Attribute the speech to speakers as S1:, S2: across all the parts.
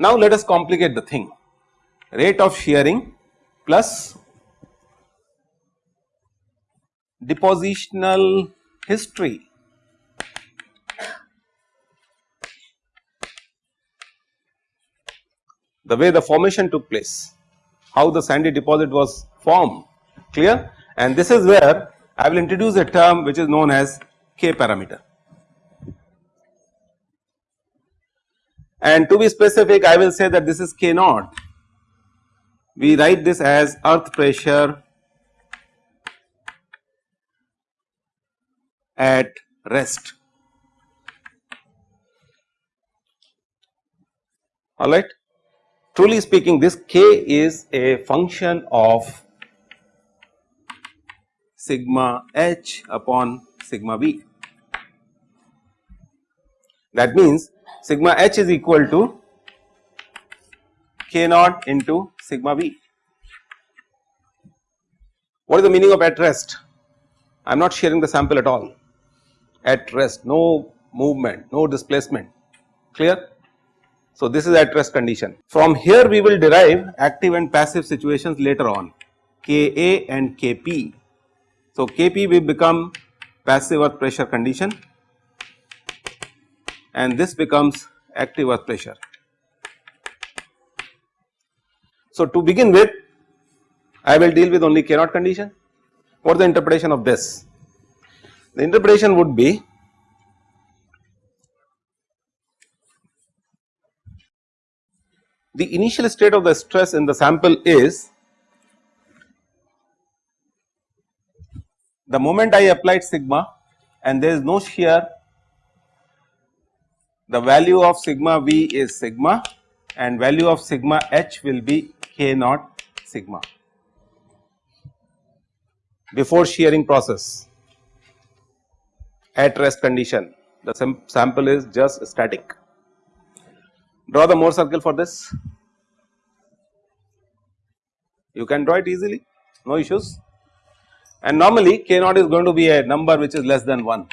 S1: Now let us complicate the thing. Rate of shearing plus depositional history the way the formation took place, how the sandy deposit was formed clear and this is where I will introduce a term which is known as K parameter. And to be specific I will say that this is K naught, we write this as earth pressure at rest alright. Truly speaking this K is a function of sigma h upon sigma v. That means sigma h is equal to k naught into sigma v. What is the meaning of at rest? I am not sharing the sample at all at rest no movement no displacement clear so, this is at rest condition. From here we will derive active and passive situations later on Ka and Kp. So, Kp will become passive earth pressure condition and this becomes active earth pressure. So, to begin with I will deal with only K condition. What is the interpretation of this? The interpretation would be the initial state of the stress in the sample is the moment I applied sigma and there is no shear the value of sigma v is sigma and value of sigma h will be k naught sigma. Before shearing process. At rest condition. The sample is just static. Draw the Mohr circle for this. You can draw it easily, no issues. And normally K naught is going to be a number which is less than 1.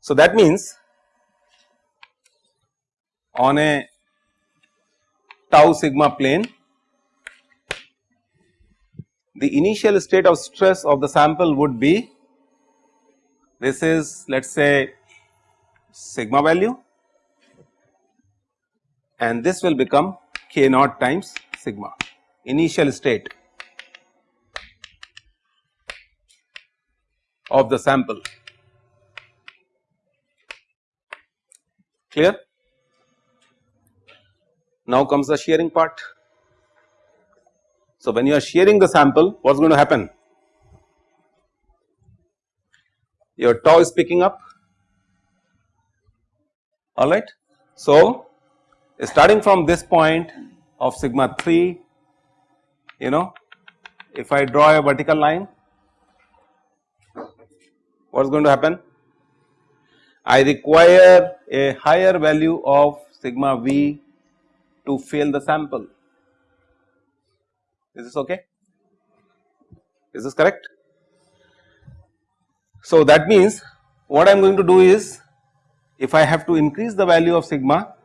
S1: So that means on a tau sigma plane the initial state of stress of the sample would be this is let us say sigma value and this will become k naught times sigma initial state of the sample clear. Now comes the shearing part. So, when you are shearing the sample what is going to happen? Your tau is picking up alright. So, starting from this point of sigma 3 you know if I draw a vertical line what is going to happen? I require a higher value of sigma v to fill the sample. Is this okay? Is this correct? So that means what I am going to do is if I have to increase the value of sigma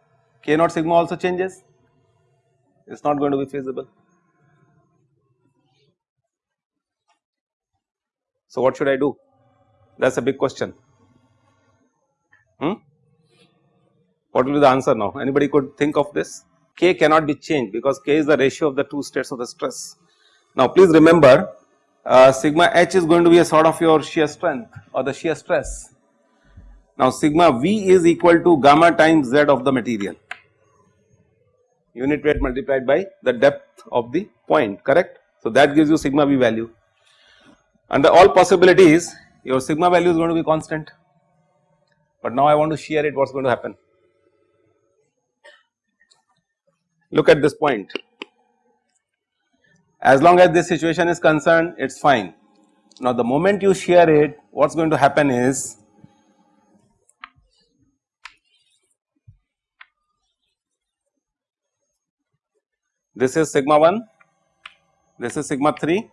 S1: k naught sigma also changes it is not going to be feasible. So what should I do that is a big question hmm? what will be the answer now anybody could think of this k cannot be changed because k is the ratio of the two states of the stress. Now please remember uh, sigma h is going to be a sort of your shear strength or the shear stress. Now sigma v is equal to gamma times z of the material unit weight multiplied by the depth of the point correct. So, that gives you sigma v value under all possibilities your sigma value is going to be constant, but now I want to shear it what is going to happen. Look at this point as long as this situation is concerned it is fine. Now the moment you shear it what is going to happen is this is sigma 1, this is sigma 3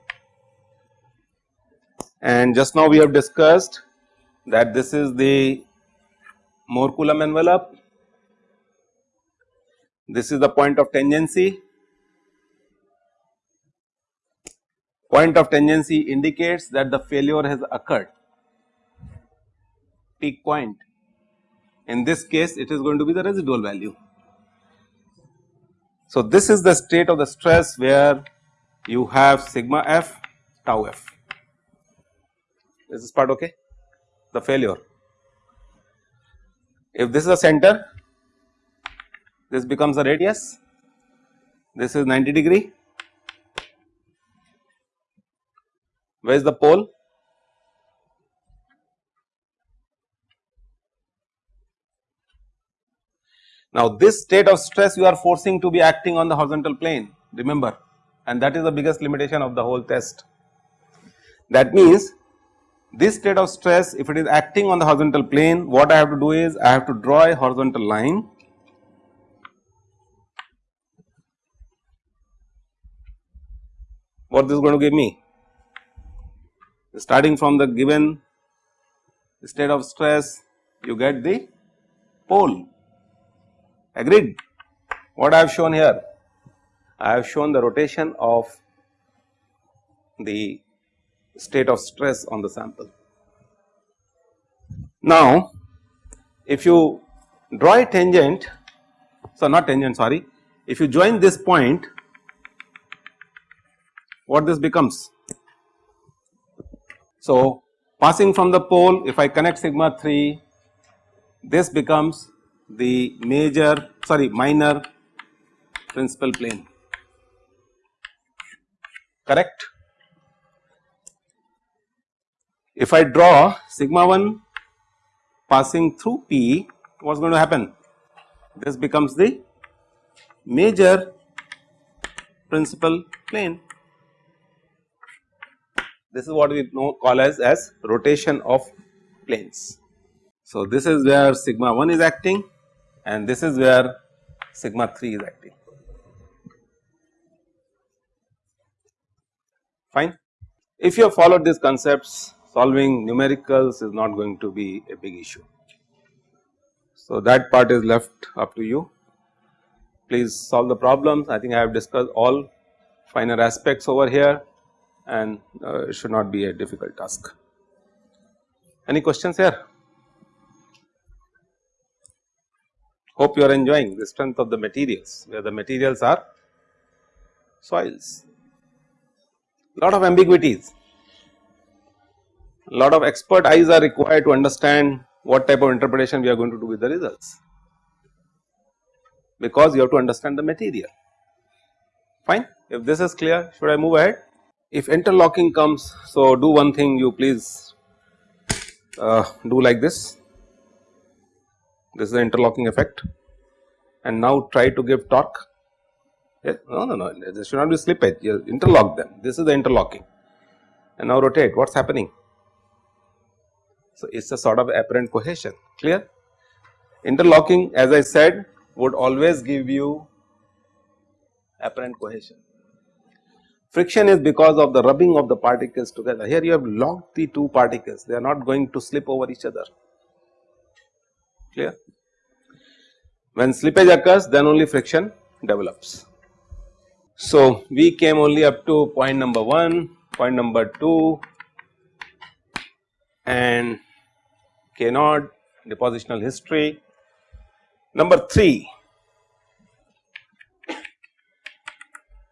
S1: and just now we have discussed that this is the Mohr Coulomb envelope, this is the point of tangency. Point of tangency indicates that the failure has occurred peak point. In this case it is going to be the residual value. So, this is the state of the stress where you have sigma f tau f. Is this part okay? The failure. If this is a center, this becomes a radius, this is 90 degree. Where is the pole? Now, this state of stress you are forcing to be acting on the horizontal plane remember. And that is the biggest limitation of the whole test. That means, this state of stress if it is acting on the horizontal plane what I have to do is I have to draw a horizontal line. What this is going to give me? Starting from the given state of stress you get the pole agreed. What I have shown here? I have shown the rotation of the state of stress on the sample. Now, if you draw a tangent, so not tangent sorry, if you join this point, what this becomes? So, passing from the pole if I connect sigma 3, this becomes the major sorry minor principal plane correct. If I draw sigma 1 passing through P what is going to happen this becomes the major principal plane this is what we know call as as rotation of planes. So, this is where sigma 1 is acting and this is where sigma 3 is acting fine. If you have followed these concepts solving numericals is not going to be a big issue. So, that part is left up to you please solve the problems I think I have discussed all finer aspects over here and uh, it should not be a difficult task. Any questions here? Hope you are enjoying the strength of the materials where the materials are soils. Lot of ambiguities, lot of expert eyes are required to understand what type of interpretation we are going to do with the results because you have to understand the material fine. If this is clear should I move ahead? If interlocking comes so do one thing you please uh, do like this this is the interlocking effect and now try to give torque. No, no, no, there should not be slippage, you interlock them, this is the interlocking and now rotate, what is happening? So, it is a sort of apparent cohesion, clear? Interlocking as I said would always give you apparent cohesion. Friction is because of the rubbing of the particles together. Here you have locked the two particles, they are not going to slip over each other clear. When slippage occurs then only friction develops. So, we came only up to point number 1, point number 2 and K naught depositional history. Number 3,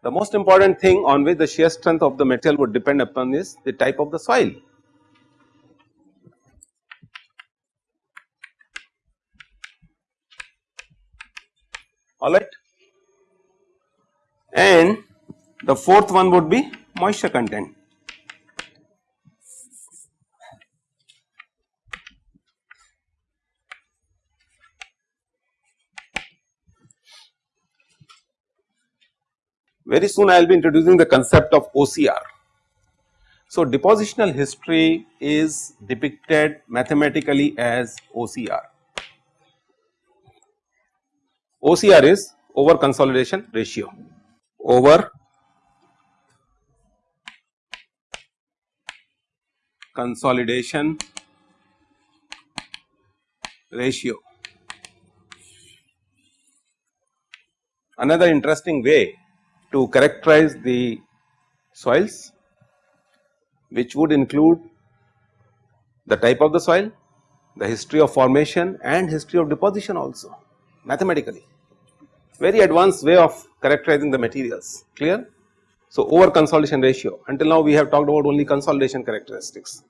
S1: the most important thing on which the shear strength of the material would depend upon is the type of the soil. Alright. And the fourth one would be moisture content. Very soon I will be introducing the concept of OCR. So, depositional history is depicted mathematically as OCR. OCR is over consolidation ratio. over consolidation ratio. Another interesting way to characterize the soils which would include the type of the soil, the history of formation and history of deposition also mathematically. Very advanced way of characterizing the materials clear. So, over consolidation ratio until now we have talked about only consolidation characteristics.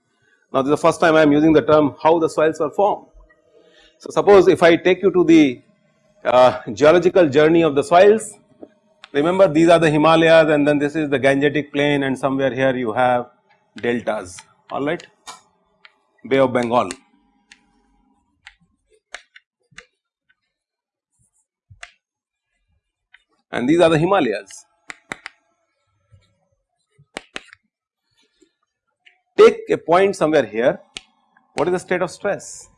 S1: Now, this is the first time I am using the term how the soils were formed. So, suppose if I take you to the uh, geological journey of the soils, remember these are the Himalayas and then this is the Gangetic plain and somewhere here you have deltas alright, Bay of Bengal. And these are the Himalayas. Take a point somewhere here, what is the state of stress?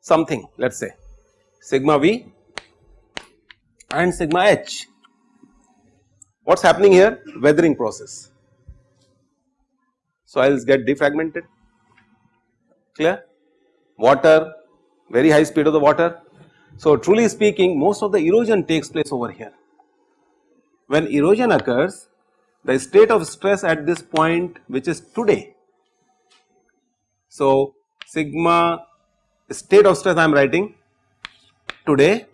S1: Something let us say sigma v and sigma h. What is happening here? Weathering process soils get defragmented clear water very high speed of the water. So, truly speaking most of the erosion takes place over here. When erosion occurs the state of stress at this point which is today. So, sigma state of stress I am writing today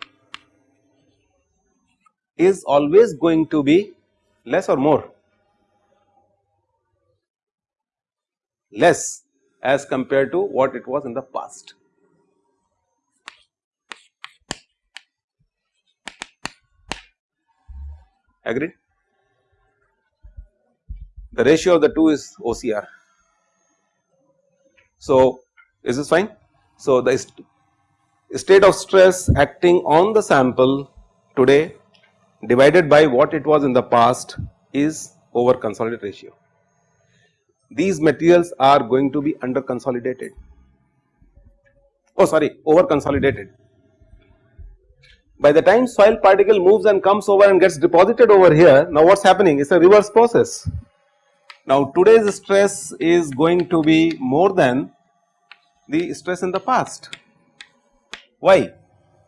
S1: is always going to be less or more less as compared to what it was in the past. Agreed? The ratio of the two is OCR. So, is this fine? So, the state of stress acting on the sample today divided by what it was in the past is over consolidated ratio these materials are going to be under consolidated oh sorry over consolidated. By the time soil particle moves and comes over and gets deposited over here now what is happening it is a reverse process. Now today's stress is going to be more than the stress in the past. Why?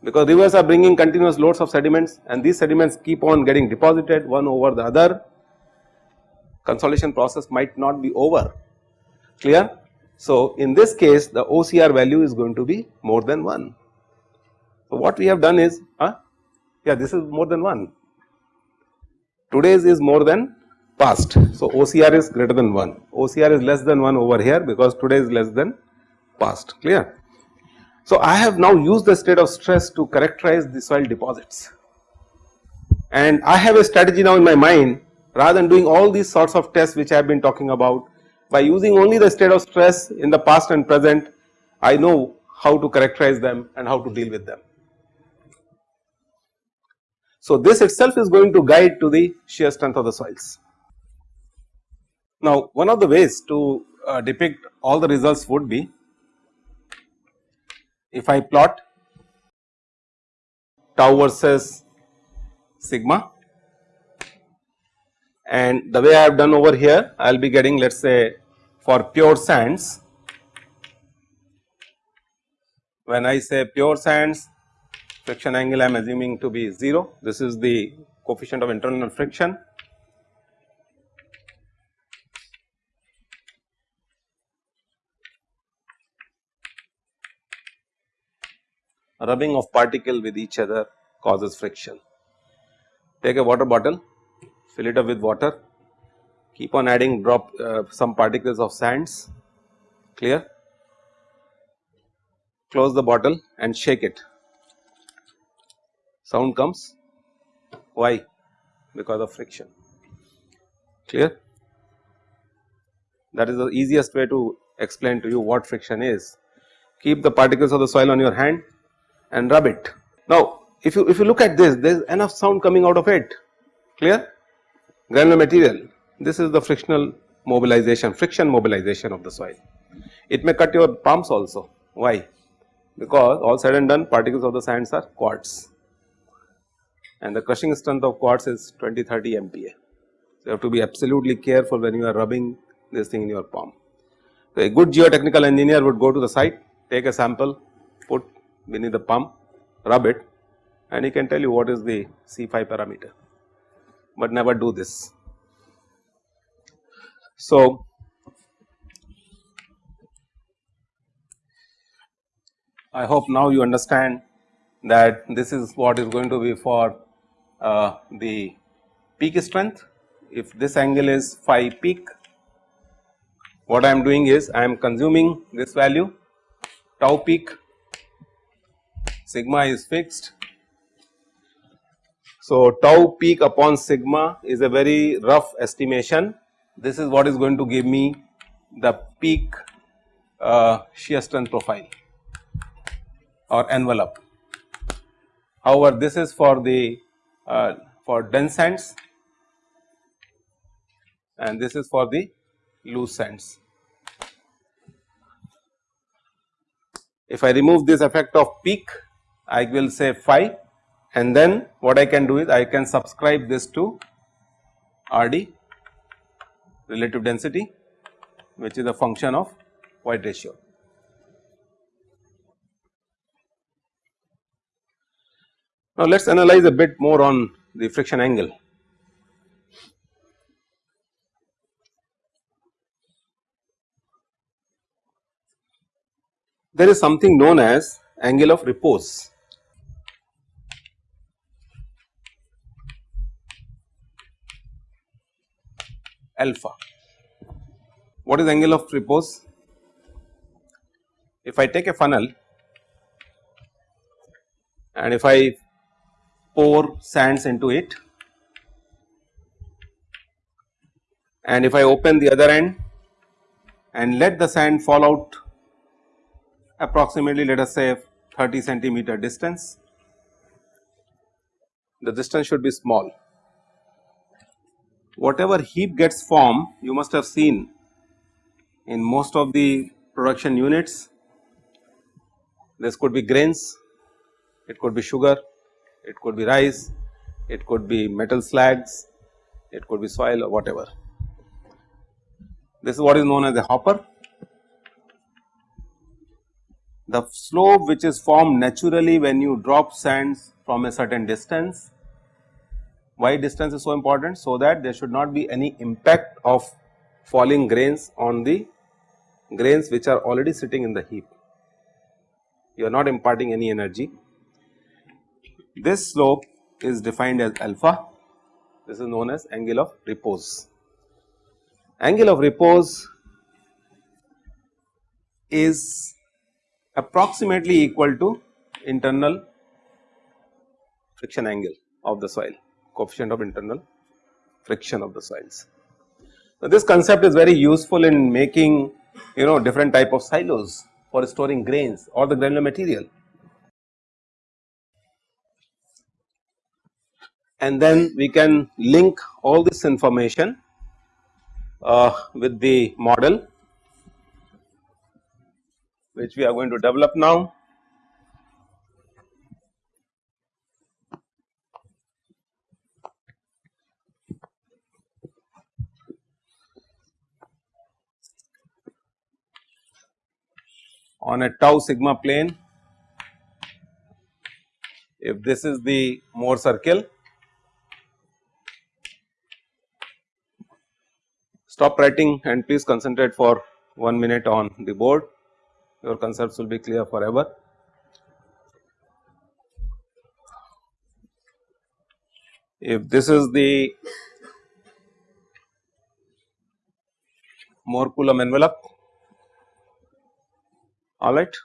S1: Because rivers are bringing continuous loads of sediments and these sediments keep on getting deposited one over the other consolidation process might not be over clear. So, in this case the OCR value is going to be more than 1. So, what we have done is huh? yeah this is more than 1 today's is more than past. So, OCR is greater than 1 OCR is less than 1 over here because today is less than past clear. So, I have now used the state of stress to characterize the soil deposits and I have a strategy now in my mind rather than doing all these sorts of tests which I have been talking about by using only the state of stress in the past and present I know how to characterize them and how to deal with them. So, this itself is going to guide to the shear strength of the soils. Now, one of the ways to uh, depict all the results would be if I plot tau versus sigma and the way I have done over here I will be getting let us say for pure sands when I say pure sands friction angle I am assuming to be 0 this is the coefficient of internal friction. Rubbing of particle with each other causes friction. Take a water bottle fill it up with water, keep on adding drop uh, some particles of sands. Clear, close the bottle and shake it, sound comes. Why? Because of friction. Clear. That is the easiest way to explain to you what friction is. Keep the particles of the soil on your hand and rub it. Now if you if you look at this there is enough sound coming out of it. Clear? Granular material. This is the frictional mobilization friction mobilization of the soil. It may cut your palms also. Why? Because all said and done particles of the sands are quartz and the crushing strength of quartz is 20 30 MPa. So, you have to be absolutely careful when you are rubbing this thing in your palm. So, a good geotechnical engineer would go to the site, take a sample, put beneath the palm, rub it and he can tell you what is the C phi parameter, but never do this. So, I hope now you understand that this is what is going to be for uh, the peak strength. If this angle is phi peak, what I am doing is I am consuming this value tau peak sigma is fixed. So, tau peak upon sigma is a very rough estimation. This is what is going to give me the peak uh, shear strength profile or envelope. However, this is for the uh, for dense sands and this is for the loose sands. If I remove this effect of peak, I will say phi and then what I can do is I can subscribe this to RD relative density which is a function of void ratio. Now, let us analyze a bit more on the friction angle. There is something known as angle of repose. alpha. What is angle of repose? If I take a funnel and if I pour sands into it and if I open the other end and let the sand fall out approximately let us say 30 centimeter distance, the distance should be small. Whatever heap gets formed you must have seen in most of the production units this could be grains, it could be sugar, it could be rice, it could be metal slags, it could be soil or whatever. This is what is known as a hopper. The slope which is formed naturally when you drop sands from a certain distance. Why distance is so important? So that there should not be any impact of falling grains on the grains which are already sitting in the heap. You are not imparting any energy this slope is defined as alpha, this is known as angle of repose. Angle of repose is approximately equal to internal friction angle of the soil, coefficient of internal friction of the soils. Now, this concept is very useful in making you know different type of silos for storing grains or the granular material. And then we can link all this information uh, with the model which we are going to develop now. on a tau sigma plane if this is the Mohr circle Stop writing and please concentrate for 1 minute on the board, your concepts will be clear forever. If this is the Mohr Coulomb envelope, alright.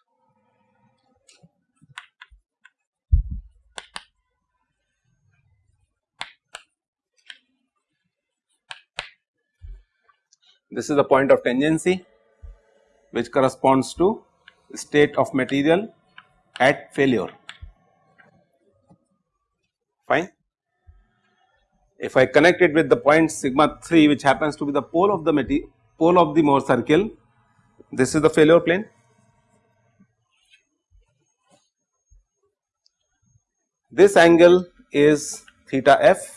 S1: This is the point of tangency which corresponds to state of material at failure fine. If I connect it with the point sigma 3 which happens to be the pole of the pole of the Mohr circle this is the failure plane. This angle is theta f.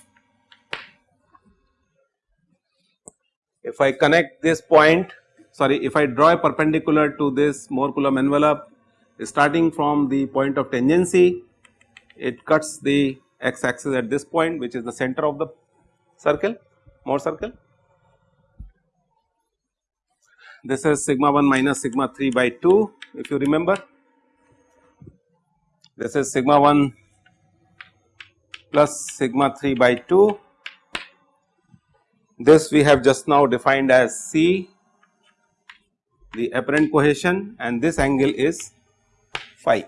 S1: If I connect this point sorry if I draw a perpendicular to this Mohr Coulomb envelope starting from the point of tangency it cuts the x axis at this point which is the center of the circle Mohr circle. This is sigma 1 minus sigma 3 by 2 if you remember. This is sigma 1 plus sigma 3 by 2. This we have just now defined as C the apparent cohesion and this angle is phi.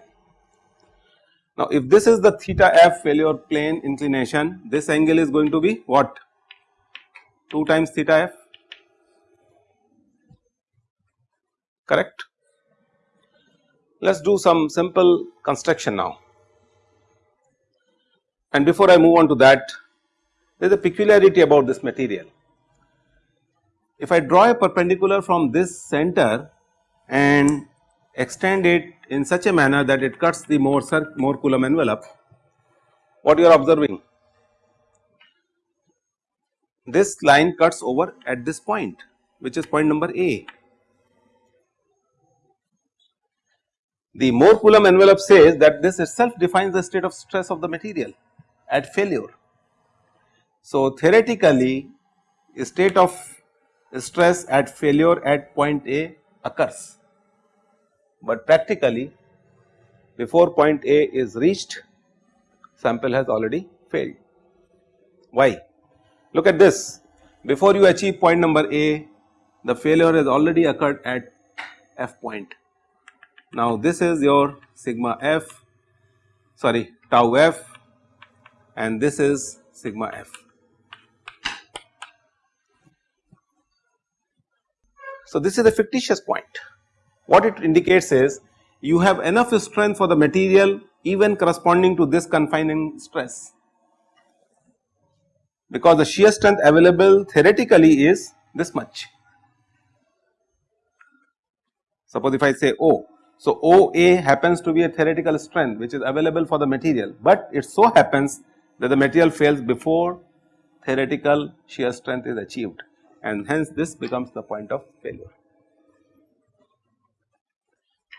S1: Now, if this is the theta f failure plane inclination, this angle is going to be what? 2 times theta f, correct? Let us do some simple construction now. And before I move on to that, there is a peculiarity about this material. If I draw a perpendicular from this center and extend it in such a manner that it cuts the more, Mohr Coulomb envelope, what you are observing? This line cuts over at this point which is point number A. The Mohr Coulomb envelope says that this itself defines the state of stress of the material at failure. So, theoretically a state of stress at failure at point A occurs but practically before point A is reached sample has already failed. Why? Look at this before you achieve point number A the failure has already occurred at F point. Now this is your sigma F sorry tau F and this is sigma F. So this is a fictitious point. What it indicates is you have enough strength for the material even corresponding to this confining stress. Because the shear strength available theoretically is this much. Suppose if I say O, so OA happens to be a theoretical strength which is available for the material, but it so happens that the material fails before theoretical shear strength is achieved and hence this becomes the point of failure.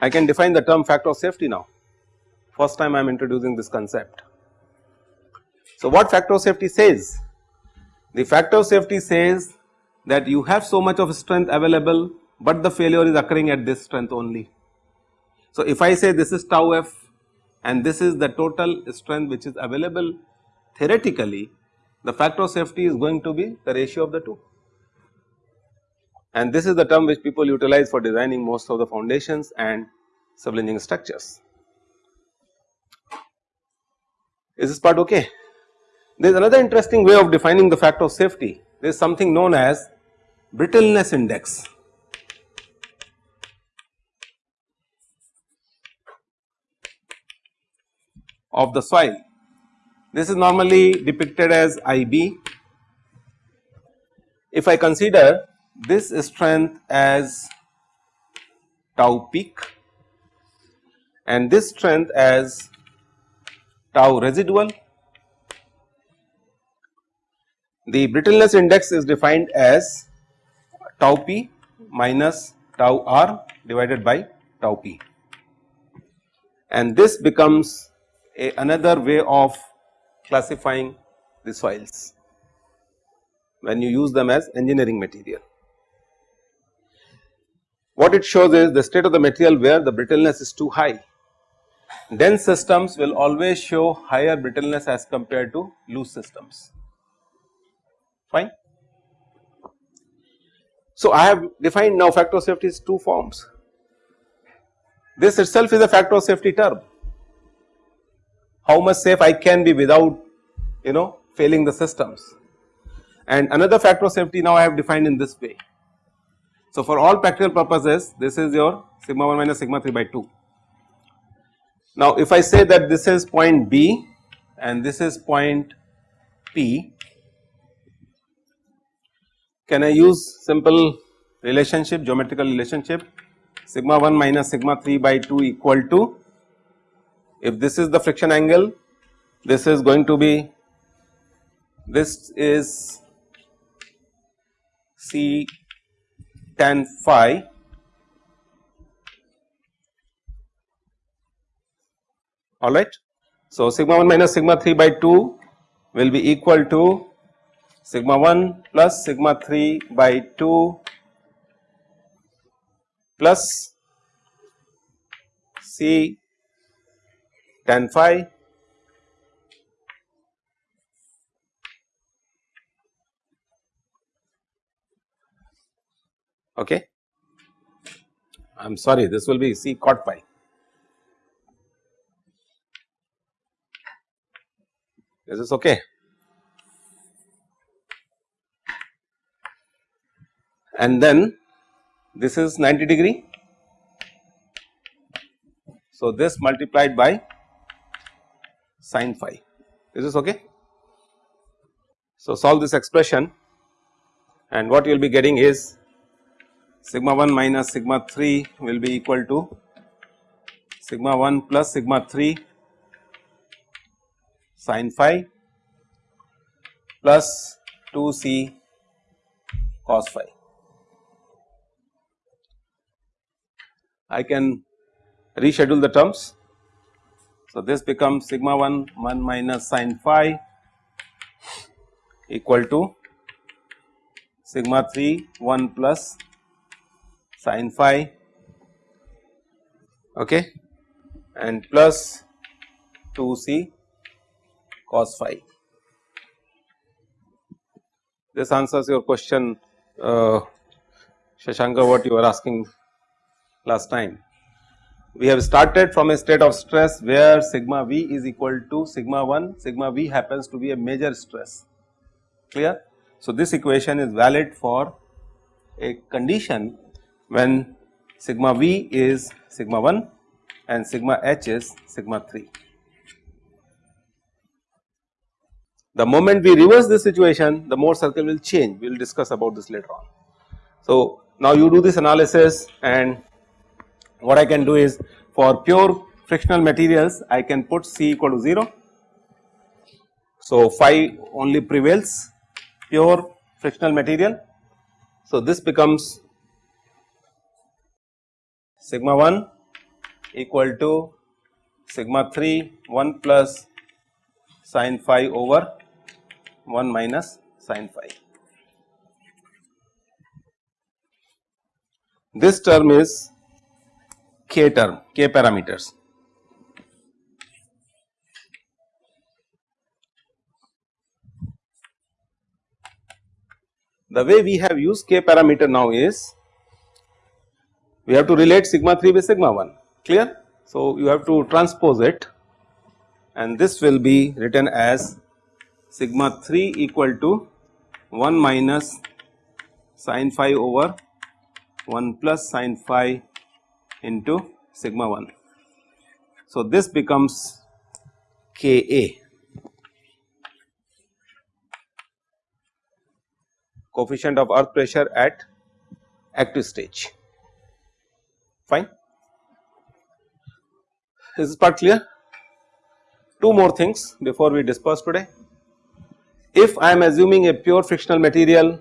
S1: I can define the term factor of safety now first time I am introducing this concept. So, what factor of safety says? The factor of safety says that you have so much of strength available, but the failure is occurring at this strength only. So, if I say this is tau f and this is the total strength which is available theoretically the factor of safety is going to be the ratio of the two and this is the term which people utilize for designing most of the foundations and civil structures. Is this part okay? There is another interesting way of defining the factor of safety, there is something known as brittleness index. of the soil. This is normally depicted as IB. If I consider this strength as tau peak and this strength as tau residual. The brittleness index is defined as tau p minus tau r divided by tau p and this becomes a another way of classifying the soils when you use them as engineering material. What it shows is the state of the material where the brittleness is too high. Dense systems will always show higher brittleness as compared to loose systems, fine. So, I have defined now factor of safety is two forms. This itself is a factor of safety term. How much safe I can be without you know failing the systems and another factor of safety now I have defined in this way so, for all practical purposes this is your sigma 1 minus sigma 3 by 2. Now, if I say that this is point B and this is point P, can I use simple relationship geometrical relationship sigma 1 minus sigma 3 by 2 equal to if this is the friction angle this is going to be this is C tan phi alright. So, sigma 1 minus sigma 3 by 2 will be equal to sigma 1 plus sigma 3 by 2 plus C tan phi okay. I am sorry this will be C cot phi. This is this okay? And then this is 90 degree. So, this multiplied by sin phi. Is this okay? So, solve this expression and what you will be getting is sigma 1 minus sigma 3 will be equal to sigma 1 plus sigma 3 sin phi plus 2 c cos phi. I can reschedule the terms. So, this becomes sigma 1 1 minus sin phi equal to sigma 3 1 plus sin phi okay and plus 2c cos phi. This answers your question uh, Shashanka what you were asking last time. We have started from a state of stress where sigma v is equal to sigma 1 sigma v happens to be a major stress clear. So, this equation is valid for a condition when sigma v is sigma 1 and sigma h is sigma 3. The moment we reverse this situation the Mohr circle will change we will discuss about this later on. So, now you do this analysis and what I can do is for pure frictional materials I can put C equal to 0. So, phi only prevails pure frictional material. So, this becomes sigma 1 equal to sigma 3 1 plus sin phi over 1 minus sin phi. This term is k term k parameters. The way we have used k parameter now is we have to relate sigma 3 with sigma 1 clear. So, you have to transpose it and this will be written as sigma 3 equal to 1 minus sin phi over 1 plus sin phi into sigma 1. So, this becomes K A coefficient of earth pressure at active stage fine. Is this part clear? Two more things before we disperse today. If I am assuming a pure frictional material,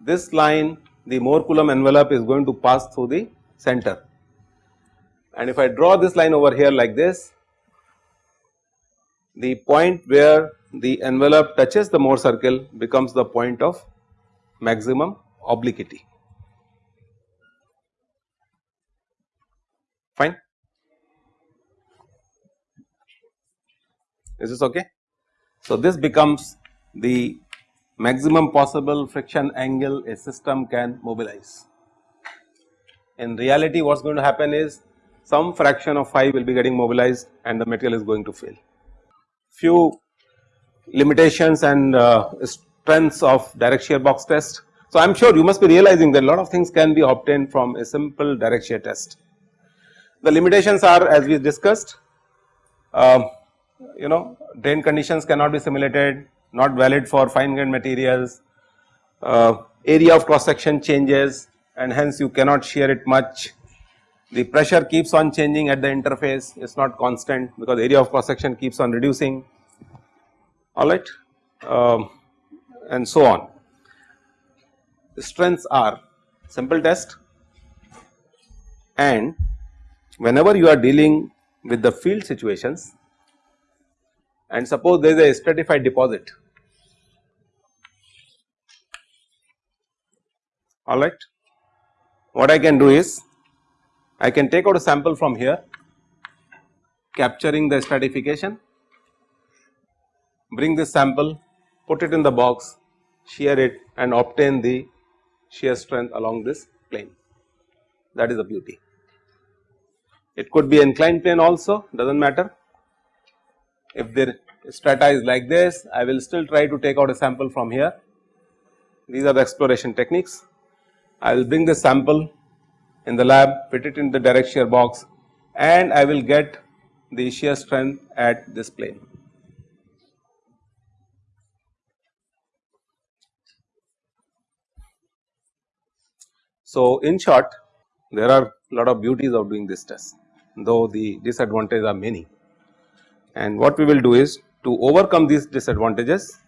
S1: this line the Mohr Coulomb envelope is going to pass through the center and if I draw this line over here like this, the point where the envelope touches the Mohr circle becomes the point of maximum obliquity. Fine. Is this okay? So, this becomes the maximum possible friction angle a system can mobilize. In reality what is going to happen is some fraction of phi will be getting mobilized and the material is going to fail. Few limitations and uh, strengths of direct shear box test. So, I am sure you must be realizing that a lot of things can be obtained from a simple direct shear test. The limitations are as we discussed, uh, you know drain conditions cannot be simulated, not valid for fine grained materials, uh, area of cross section changes and hence you cannot shear it much. The pressure keeps on changing at the interface, it is not constant because area of cross section keeps on reducing, alright. Um, and so on. The strengths are simple test and whenever you are dealing with the field situations and suppose there is a stratified deposit alright. What I can do is I can take out a sample from here capturing the stratification, bring this sample, put it in the box, shear it and obtain the shear strength along this plane that is the beauty. It could be inclined plane also does not matter. If the strata is like this I will still try to take out a sample from here. These are the exploration techniques. I will bring the sample in the lab fit it in the direct shear box and I will get the shear strength at this plane. So, in short there are lot of beauties of doing this test though the disadvantages are many and what we will do is to overcome these disadvantages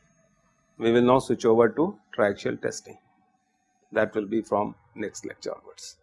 S1: we will now switch over to triaxial testing that will be from next lecture onwards.